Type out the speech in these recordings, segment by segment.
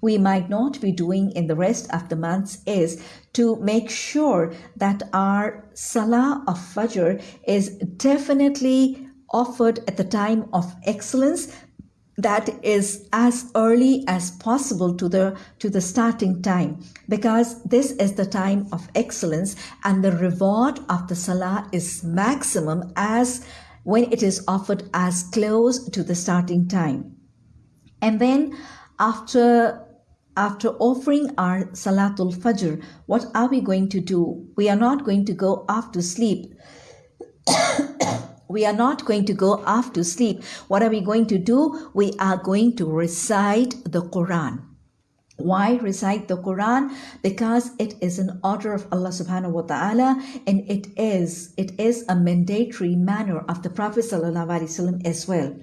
we might not be doing in the rest of the months is to make sure that our Salah of Fajr is definitely offered at the time of excellence that is as early as possible to the to the starting time. Because this is the time of excellence and the reward of the salah is maximum as when it is offered as close to the starting time. And then after after offering our salatul fajr what are we going to do we are not going to go off to sleep we are not going to go off to sleep. What are we going to do? We are going to recite the Quran. Why recite the Quran? Because it is an order of Allah subhanahu wa ta'ala and it is it is a mandatory manner of the Prophet sallallahu alaihi wasallam as well.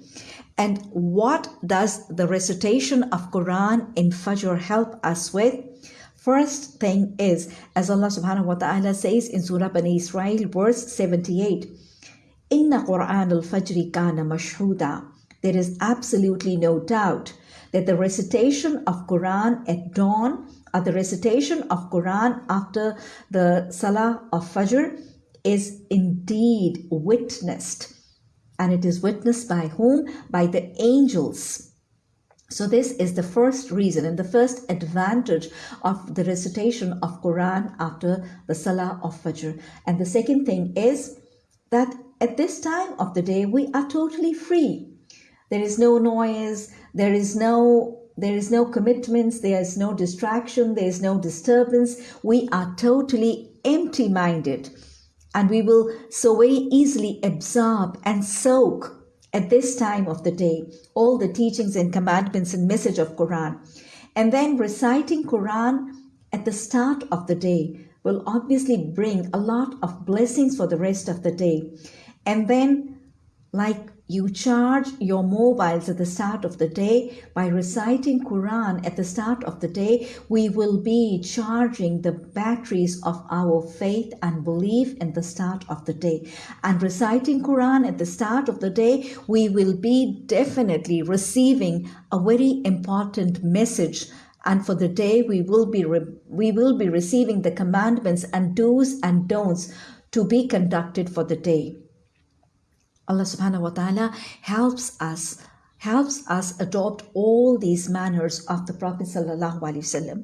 And what does the recitation of Quran in Fajr help us with? First thing is, as Allah subhanahu wa ta'ala says in Surah Bani Israel, verse 78, Inna Quran al Fajr kana mashhuda. There is absolutely no doubt that the recitation of Quran at dawn or the recitation of Quran after the Salah of Fajr is indeed witnessed. And it is witnessed by whom? By the angels. So this is the first reason and the first advantage of the recitation of Quran after the Salah of Fajr. And the second thing is that at this time of the day, we are totally free. There is no noise, there is no there is no commitments, there is no distraction, there is no disturbance. We are totally empty minded and we will so very easily absorb and soak at this time of the day all the teachings and commandments and message of Quran. And then reciting Quran at the start of the day will obviously bring a lot of blessings for the rest of the day. And then, like you charge your mobiles at the start of the day. By reciting Quran at the start of the day, we will be charging the batteries of our faith and belief in the start of the day. And reciting Quran at the start of the day, we will be definitely receiving a very important message. And for the day we will be we will be receiving the commandments and do's and don'ts to be conducted for the day Allah subhanahu wa ta'ala helps us helps us adopt all these manners of the Prophet sallallahu alaihi wasallam